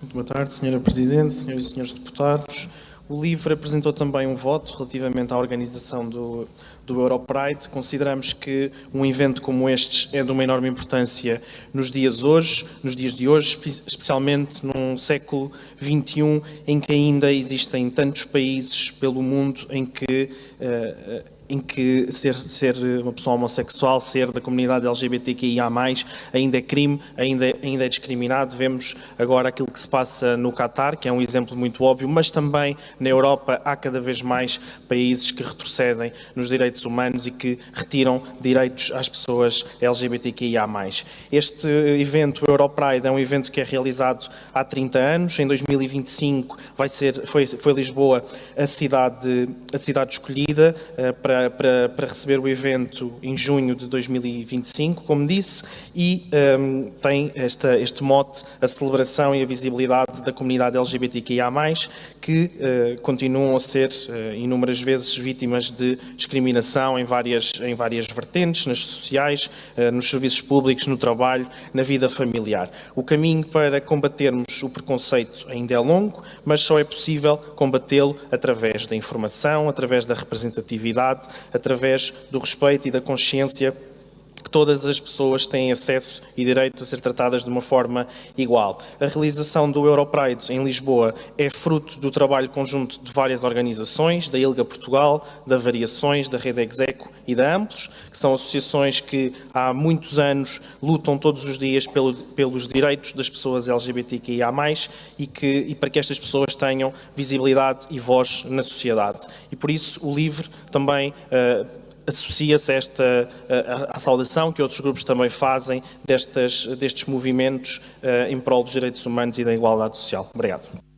Muito boa tarde, Sra. Presidente, Sras. e Srs. Deputados. O LIVRE apresentou também um voto relativamente à organização do, do Europride. Consideramos que um evento como este é de uma enorme importância nos dias hoje, nos dias de hoje, especialmente num século XXI em que ainda existem tantos países pelo mundo em que uh, em que ser, ser uma pessoa homossexual, ser da comunidade LGBTQIA+, ainda é crime, ainda, é, ainda é discriminado. Vemos agora aquilo que se passa no Catar, que é um exemplo muito óbvio, mas também na Europa há cada vez mais países que retrocedem nos direitos humanos e que retiram direitos às pessoas LGBTQIA+. Este evento, o Europride, é um evento que é realizado há 30 anos. Em 2025 vai ser, foi, foi Lisboa a cidade, a cidade escolhida uh, para para, para, receber o evento em junho de 2025, como disse, e um, tem esta, este mote, a celebração e a visibilidade da comunidade LGBTQIA+, que uh, continuam a ser uh, inúmeras vezes vítimas de discriminação em várias, em várias vertentes, nas sociais, uh, nos serviços públicos, no trabalho, na vida familiar. O caminho para combatermos o preconceito ainda é longo, mas só é possível combatê-lo através da informação, através da representatividade, através do respeito e da consciência que todas as pessoas têm acesso e direito a ser tratadas de uma forma igual. A realização do Europride em Lisboa é fruto do trabalho conjunto de várias organizações, da ILGA Portugal, da Variações, da Rede Execo e da Amplos, que são associações que há muitos anos lutam todos os dias pelo, pelos direitos das pessoas LGBTQIA+, e, que, e para que estas pessoas tenham visibilidade e voz na sociedade. E por isso o LIVRE também uh, associa-se esta a, saudação que outros grupos também fazem destas, destes movimentos uh, em prol dos direitos humanos e da igualdade social. Obrigado.